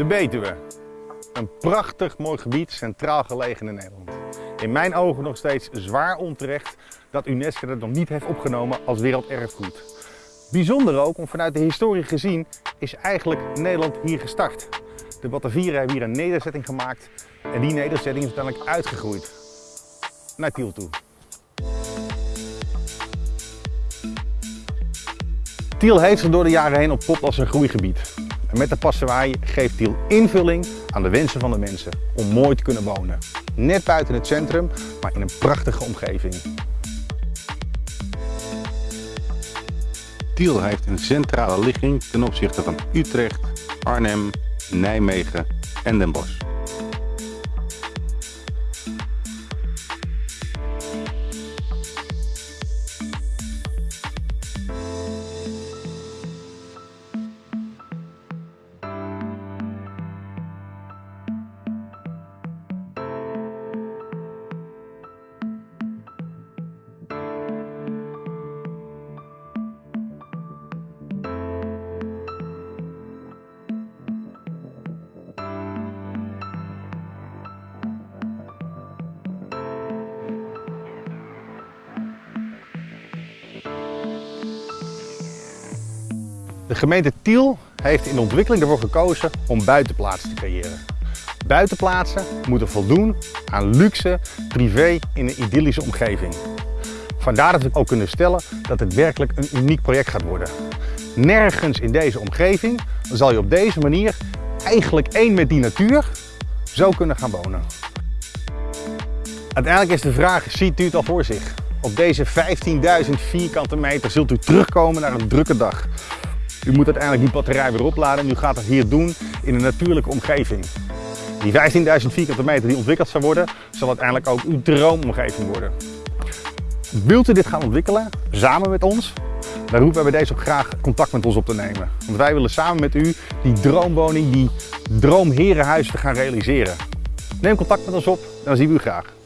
De Betuwe. Een prachtig mooi gebied, centraal gelegen in Nederland. In mijn ogen nog steeds zwaar onterecht dat UNESCO het nog niet heeft opgenomen als werelderfgoed. Bijzonder ook, om vanuit de historie gezien, is eigenlijk Nederland hier gestart. De Batavieren hebben hier een nederzetting gemaakt en die nederzetting is uiteindelijk uitgegroeid naar Tiel toe. Tiel heeft zich door de jaren heen ontpopt als een groeigebied. En met de passewaai geeft Tiel invulling aan de wensen van de mensen om mooi te kunnen wonen. Net buiten het centrum, maar in een prachtige omgeving. Tiel heeft een centrale ligging ten opzichte van Utrecht, Arnhem, Nijmegen en Den Bosch. De gemeente Tiel heeft in de ontwikkeling ervoor gekozen om buitenplaatsen te creëren. Buitenplaatsen moeten voldoen aan luxe, privé in een idyllische omgeving. Vandaar dat we ook kunnen stellen dat het werkelijk een uniek project gaat worden. Nergens in deze omgeving zal je op deze manier eigenlijk één met die natuur zo kunnen gaan wonen. Uiteindelijk is de vraag, ziet u het al voor zich? Op deze 15.000 vierkante meter zult u terugkomen naar een drukke dag. U moet uiteindelijk die batterij weer opladen en u gaat het hier doen in een natuurlijke omgeving. Die 15.000 vierkante meter die ontwikkeld zal worden, zal uiteindelijk ook uw droomomgeving worden. Wilt u dit gaan ontwikkelen, samen met ons? Dan roepen wij bij deze ook graag contact met ons op te nemen. Want wij willen samen met u die droomwoning, die droomherenhuis te gaan realiseren. Neem contact met ons op dan zien we u graag.